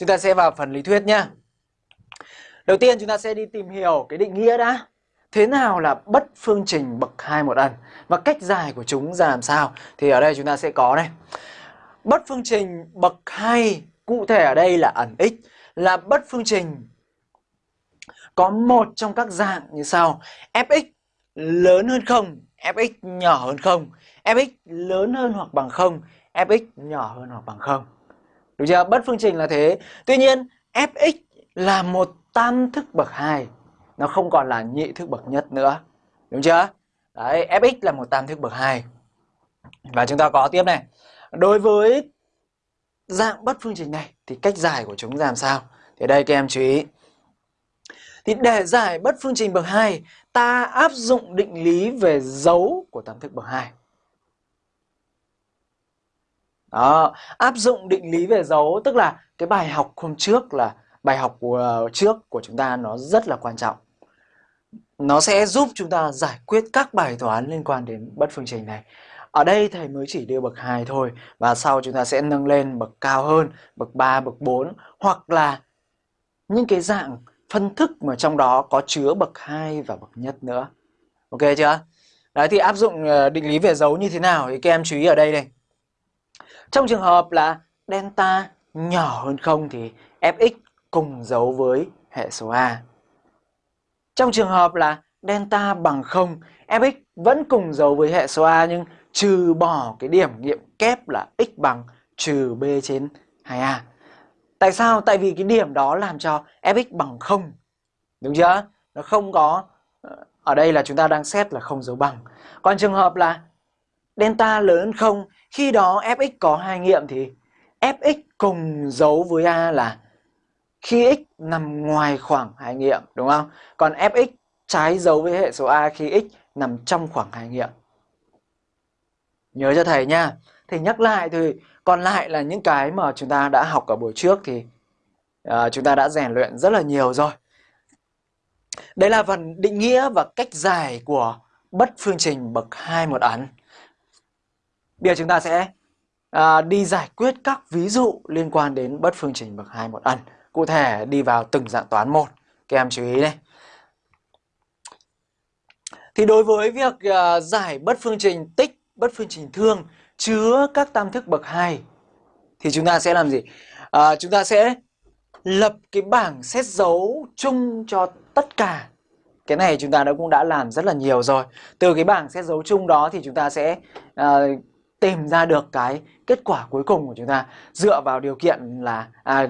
chúng ta sẽ vào phần lý thuyết nhé. Đầu tiên chúng ta sẽ đi tìm hiểu cái định nghĩa đã. Thế nào là bất phương trình bậc hai một ẩn và cách giải của chúng ra làm sao? Thì ở đây chúng ta sẽ có đây. Bất phương trình bậc hai, cụ thể ở đây là ẩn x, là bất phương trình có một trong các dạng như sau. fx lớn hơn không fx nhỏ hơn không fx lớn hơn hoặc bằng không fx nhỏ hơn hoặc bằng không Đúng chưa? Bất phương trình là thế. Tuy nhiên, fx là một tam thức bậc 2. Nó không còn là nhị thức bậc nhất nữa. Đúng chưa? Đấy, fx là một tam thức bậc 2. Và chúng ta có tiếp này. Đối với dạng bất phương trình này thì cách giải của chúng làm sao? Thì đây các em chú ý. Thì để giải bất phương trình bậc 2, ta áp dụng định lý về dấu của tam thức bậc 2. Đó, áp dụng định lý về dấu tức là cái bài học hôm trước là bài học của, trước của chúng ta nó rất là quan trọng. Nó sẽ giúp chúng ta giải quyết các bài toán liên quan đến bất phương trình này. Ở đây thầy mới chỉ đưa bậc 2 thôi và sau chúng ta sẽ nâng lên bậc cao hơn, bậc 3, bậc 4 hoặc là những cái dạng phân thức mà trong đó có chứa bậc 2 và bậc nhất nữa. Ok chưa? Đấy thì áp dụng ờ, định lý về dấu như thế nào thì các em chú ý ở đây này. Trong trường hợp là delta nhỏ hơn 0 thì fx cùng dấu với hệ số A. Trong trường hợp là delta bằng 0, fx vẫn cùng dấu với hệ số A nhưng trừ bỏ cái điểm nghiệm kép là x bằng trừ b trên 2a. Tại sao? Tại vì cái điểm đó làm cho fx bằng 0. Đúng chưa? Nó không có ờ, ở đây là chúng ta đang xét là không dấu bằng. Còn trường hợp là delta lớn hơn 0, khi đó fx có hai nghiệm thì fx cùng dấu với a là khi x nằm ngoài khoảng hai nghiệm, đúng không? Còn fx trái dấu với hệ số a khi x nằm trong khoảng hai nghiệm. Nhớ cho thầy nha. Thầy nhắc lại thì còn lại là những cái mà chúng ta đã học ở buổi trước thì uh, chúng ta đã rèn luyện rất là nhiều rồi. Đây là phần định nghĩa và cách giải của bất phương trình bậc 2 một ấn. Bây giờ chúng ta sẽ à, đi giải quyết các ví dụ liên quan đến bất phương trình bậc 2 một ẩn Cụ thể đi vào từng dạng toán một. Các em chú ý đây. Thì đối với việc à, giải bất phương trình tích bất phương trình thương chứa các tam thức bậc 2 thì chúng ta sẽ làm gì? À, chúng ta sẽ lập cái bảng xét dấu chung cho tất cả. Cái này chúng ta đã cũng đã làm rất là nhiều rồi. Từ cái bảng xét dấu chung đó thì chúng ta sẽ uh, tìm ra được cái kết quả cuối cùng của chúng ta dựa vào điều kiện là à,